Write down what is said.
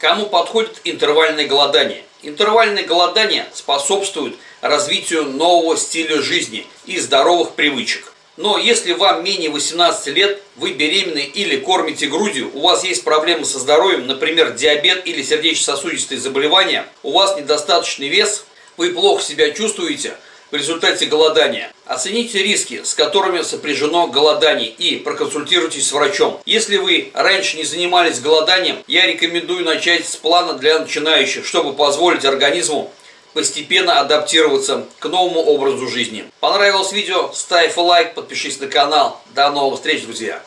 Кому подходит интервальное голодание? Интервальное голодание способствует развитию нового стиля жизни и здоровых привычек. Но если вам менее 18 лет, вы беременны или кормите грудью, у вас есть проблемы со здоровьем, например, диабет или сердечно-сосудистые заболевания, у вас недостаточный вес, вы плохо себя чувствуете – в результате голодания. Оцените риски, с которыми сопряжено голодание и проконсультируйтесь с врачом. Если вы раньше не занимались голоданием, я рекомендую начать с плана для начинающих, чтобы позволить организму постепенно адаптироваться к новому образу жизни. Понравилось видео? Ставь лайк, подпишись на канал. До новых встреч, друзья!